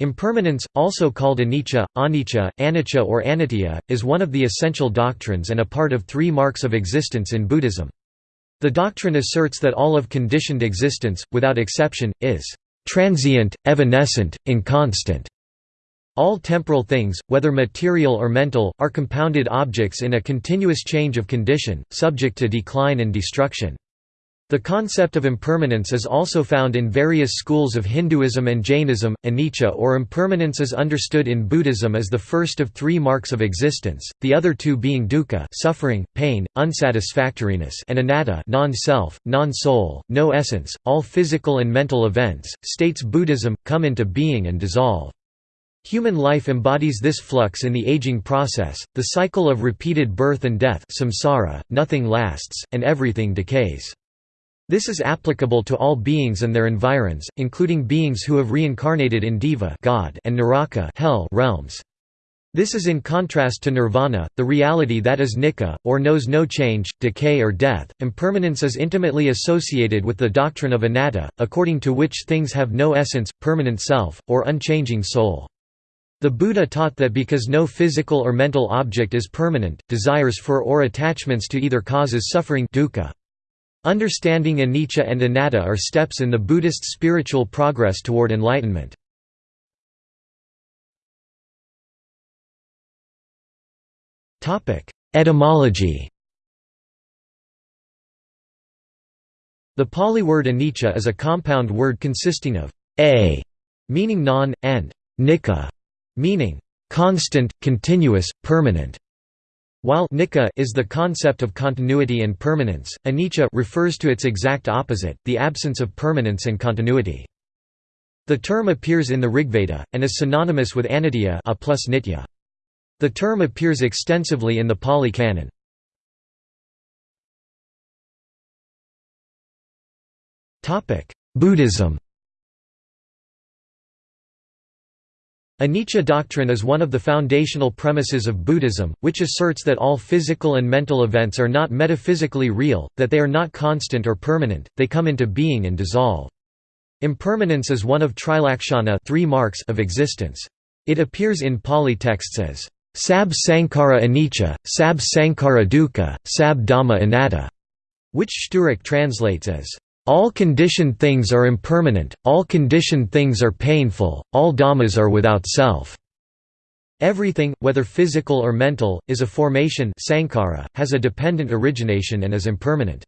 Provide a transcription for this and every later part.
Impermanence, also called anicca, anicca, anicca or anitya, is one of the essential doctrines and a part of three marks of existence in Buddhism. The doctrine asserts that all of conditioned existence, without exception, is transient, evanescent, inconstant. All temporal things, whether material or mental, are compounded objects in a continuous change of condition, subject to decline and destruction. The concept of impermanence is also found in various schools of Hinduism and Jainism. Anicca or impermanence is understood in Buddhism as the first of three marks of existence, the other two being dukkha, suffering, pain, unsatisfactoriness, and anatta, non-self, non-soul, no essence. All physical and mental events, states Buddhism, come into being and dissolve. Human life embodies this flux in the aging process, the cycle of repeated birth and death samsara, nothing lasts, and everything decays. This is applicable to all beings and their environs, including beings who have reincarnated in Deva God and Naraka hell realms. This is in contrast to nirvana, the reality that is nicca, or knows no change, decay or death. Impermanence is intimately associated with the doctrine of anatta, according to which things have no essence, permanent self, or unchanging soul. The Buddha taught that because no physical or mental object is permanent, desires for or attachments to either causes suffering dukkha. Understanding anicca and anatta are steps in the Buddhist spiritual progress toward enlightenment. Etymology The Pali word anicca is a compound word consisting of a, meaning non, and nicca, meaning constant, continuous, permanent. While nicca is the concept of continuity and permanence, anicca refers to its exact opposite, the absence of permanence and continuity. The term appears in the Rigveda, and is synonymous with anitya a plus nitya. The term appears extensively in the Pali Canon. Buddhism Anicca doctrine is one of the foundational premises of Buddhism, which asserts that all physical and mental events are not metaphysically real, that they are not constant or permanent, they come into being and dissolve. Impermanence is one of trilakshana three marks of existence. It appears in Pali texts as sab sankhara anicca, sab sankhara dukkha, sab dhamma anatta, which Szczurek translates as all conditioned things are impermanent, all conditioned things are painful, all dhammas are without self. Everything, whether physical or mental, is a formation sankhara, has a dependent origination and is impermanent.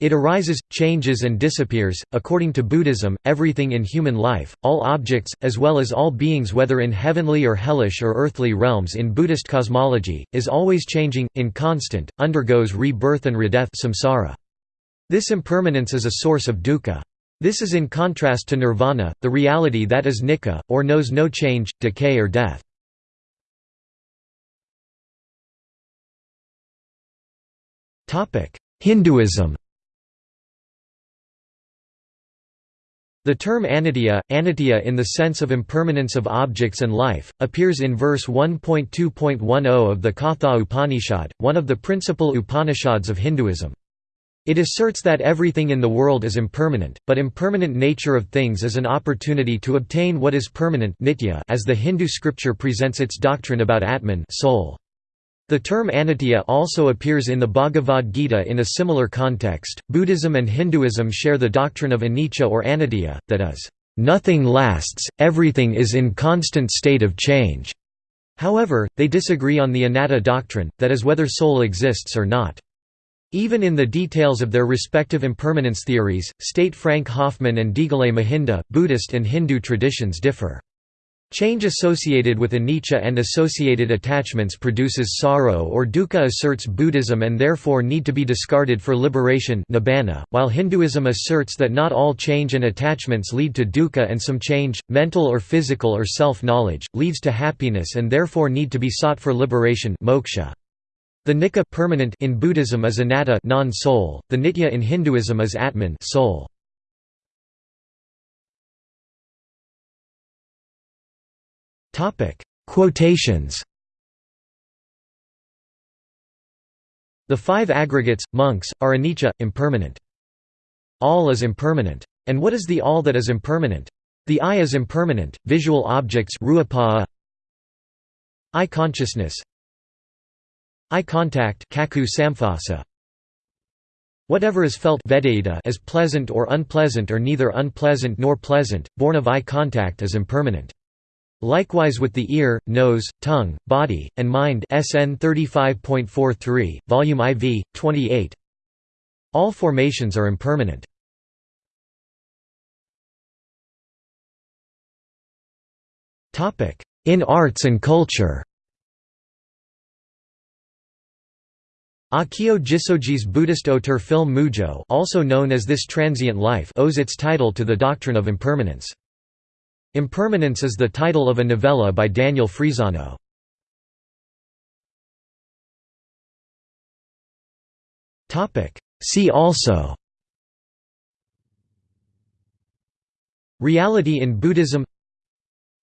It arises, changes and disappears. According to Buddhism, everything in human life, all objects, as well as all beings whether in heavenly or hellish or earthly realms in Buddhist cosmology, is always changing, inconstant, undergoes rebirth and redeath samsara. This impermanence is a source of dukkha. This is in contrast to nirvana, the reality that is nicca, or knows no change, decay or death. Hinduism The term anitya, anitya in the sense of impermanence of objects and life, appears in verse 1.2.10 of the Katha Upanishad, one of the principal Upanishads of Hinduism. It asserts that everything in the world is impermanent, but impermanent nature of things is an opportunity to obtain what is permanent nitya as the Hindu scripture presents its doctrine about Atman soul. The term anitya also appears in the Bhagavad Gita in a similar context. Buddhism and Hinduism share the doctrine of anicca or anitya, that is, nothing lasts, everything is in constant state of change. However, they disagree on the anatta doctrine, that is whether soul exists or not. Even in the details of their respective impermanence theories, state Frank Hoffman and Deegalle Mahinda, Buddhist and Hindu traditions differ. Change associated with anicca and associated attachments produces sorrow or dukkha asserts Buddhism and therefore need to be discarded for liberation nibbana, while Hinduism asserts that not all change and attachments lead to dukkha and some change, mental or physical or self-knowledge, leads to happiness and therefore need to be sought for liberation moksha. The nicca permanent in Buddhism is anatta non-soul, the nitya in Hinduism is atman soul. Topic: Quotations. The five aggregates, monks, are anicca, impermanent. All is impermanent. And what is the all that is impermanent? The eye is impermanent, visual objects eye consciousness eye contact Whatever is felt as pleasant or unpleasant or neither unpleasant nor pleasant, born of eye contact is impermanent. Likewise with the ear, nose, tongue, body, and mind SN 35.43, Volume IV, 28. All formations are impermanent. In arts and culture Akio Jissoji's Buddhist auteur film Mujo also known as This Transient Life owes its title to the doctrine of impermanence. Impermanence is the title of a novella by Daniel Frisano. See also. Reality in Buddhism.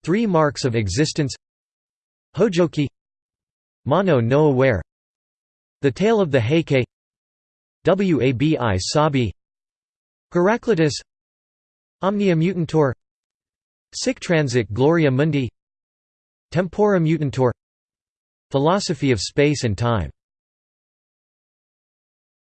Three marks of existence. Hojoki. Mono no aware The Tale of the Heike. Wabi Sabi. Heraclitus. Omnia Mutantur Sic transit Gloria Mundi. Tempora Mutantur Philosophy of Space and Time